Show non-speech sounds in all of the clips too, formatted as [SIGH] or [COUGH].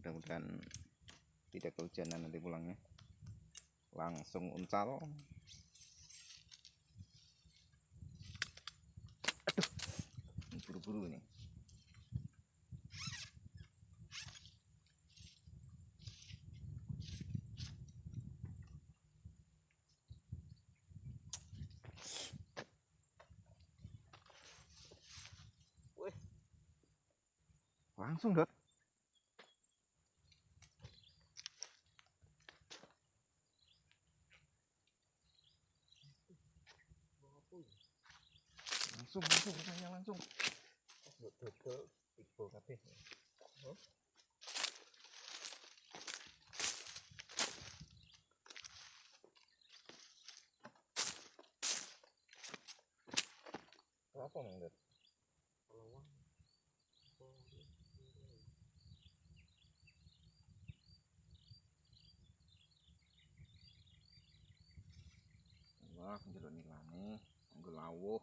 mudah-mudahan tidak kehujanan nanti pulangnya. Langsung uncal. Aduh. Buru-buru ini. Langsung dot langsung langsung katanya langsung dodol tiga kabeh. apa mang dot wah njeluk nilane nggo lawuh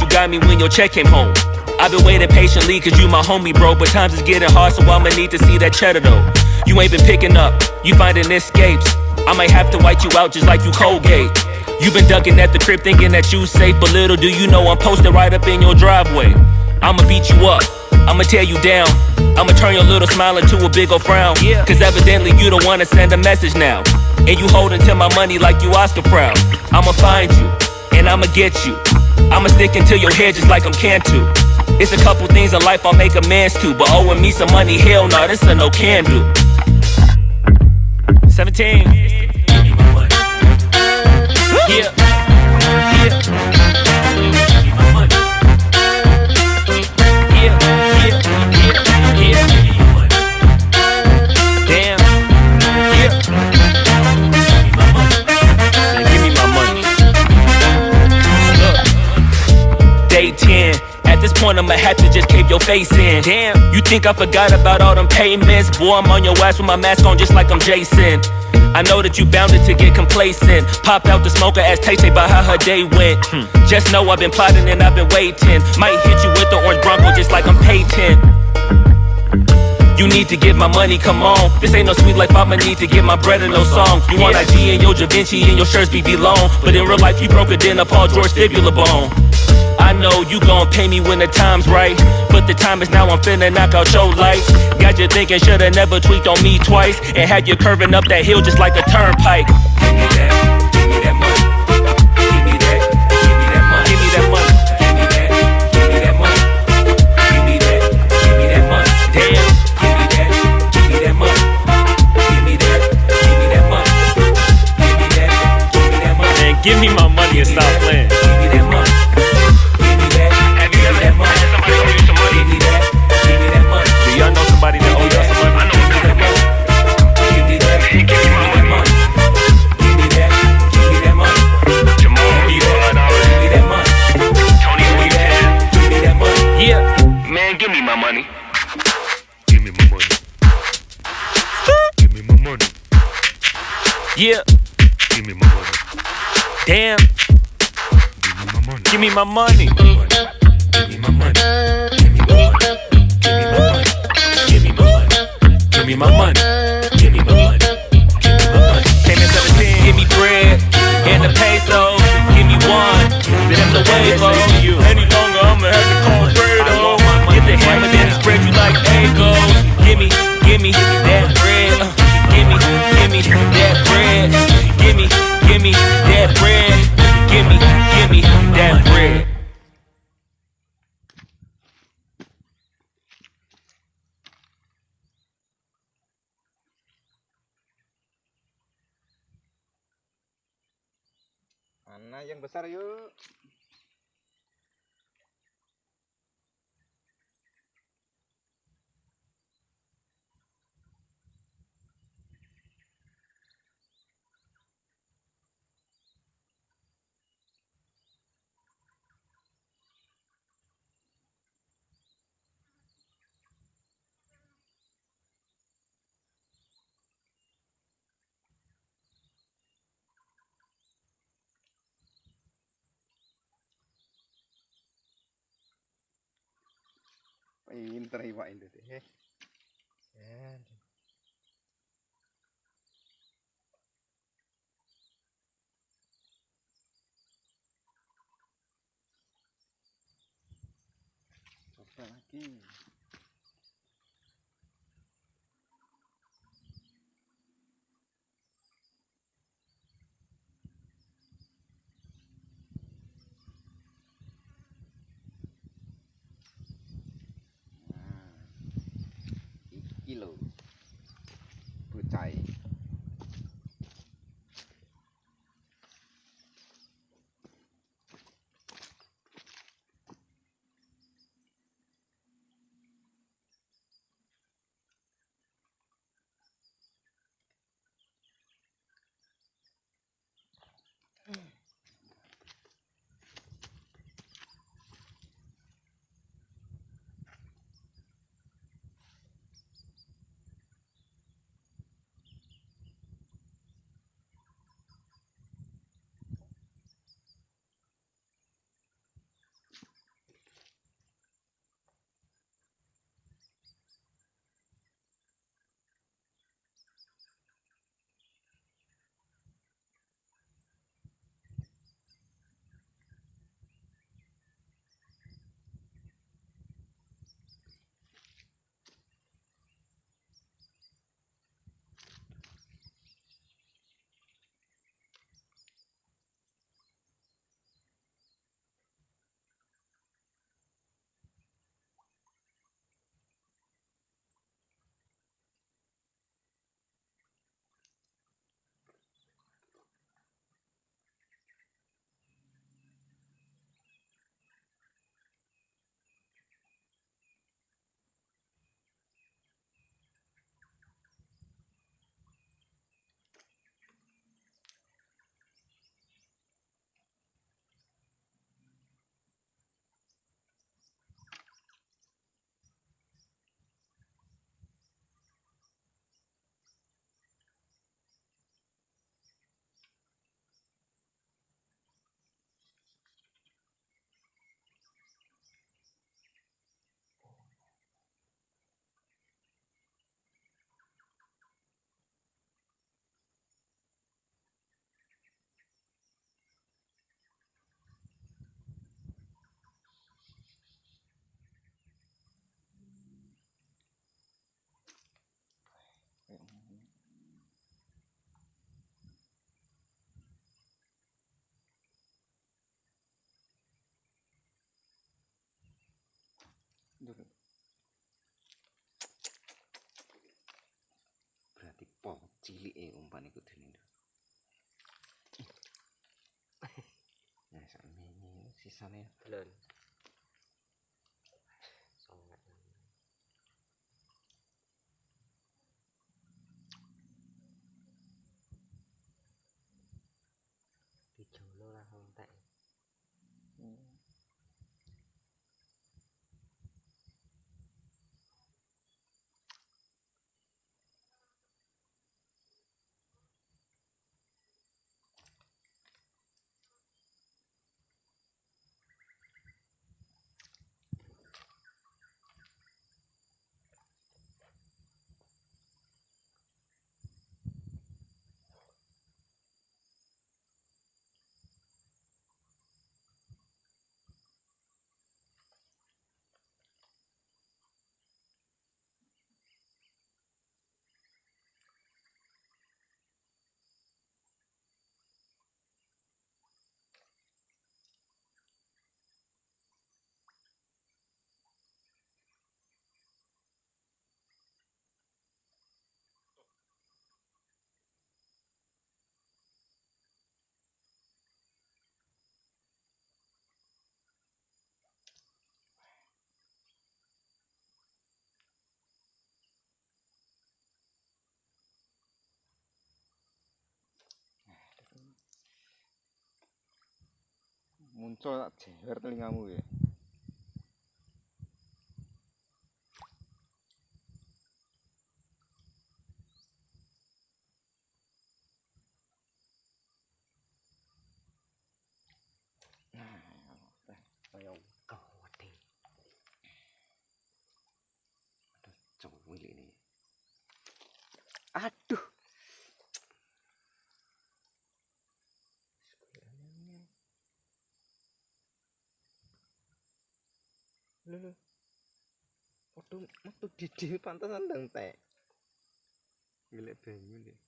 You that you got me when your check came home. I've been waiting patiently cause you my homie, bro. But times is getting hard, so I'ma need to see that cheddar though. You ain't been picking up, you finding escapes. I might have to white you out just like you Colgate. You been ducking at the crib thinking that you safe, but little do you know I'm posted right up in your driveway. I'ma beat you up, I'ma tear you down. I'ma turn your little smile into a big ol' frown. Yeah. Cause evidently you don't wanna send a message now. And you holding to my money like you Oscar proud. I'ma find you, and I'ma get you. I'ma stick into your head just like I'm can Cantu. It's a couple things in life I'll make amends to, but owing me some money, hell no, this a no can do. 17. Give me. Yeah. Yeah. Face in. Damn, you think I forgot about all them payments? Boy, I'm on your ass with my mask on just like I'm Jason. I know that you bounded to get complacent. Pop out the smoker, ask Tay Tay about how her day went. Hmm. Just know I've been plotting and I've been waiting. Might hit you with the orange Bronco just like I'm Peyton. You need to get my money, come on. This ain't no sweet life, I'ma need to get my bread and no song. You want IG and your Da Vinci and your shirts be long. But in real life, you broke it in a Paul George fibula bone. I know you gon' pay me when the time's right. But the time is now, I'm finna knock out your lights. Got you thinking, shoulda never tweaked on me twice. And had you curving up that hill just like a turnpike. Yeah, Give me my money. damn, Give me my money. give me my money. empezar Pinter iwak itu eh. Ya. Coba lagi. ลย เพื่ใจ cilik e umpan iku dene. [LAUGHS] Nah, sakmene sisane Belum. Muncul tak? Jewer telingamu ya? Kau deh. Aduh, cowok ini. aduh Lho, Waktu waktu di pantasan ndang teh. Gilek banyu deh.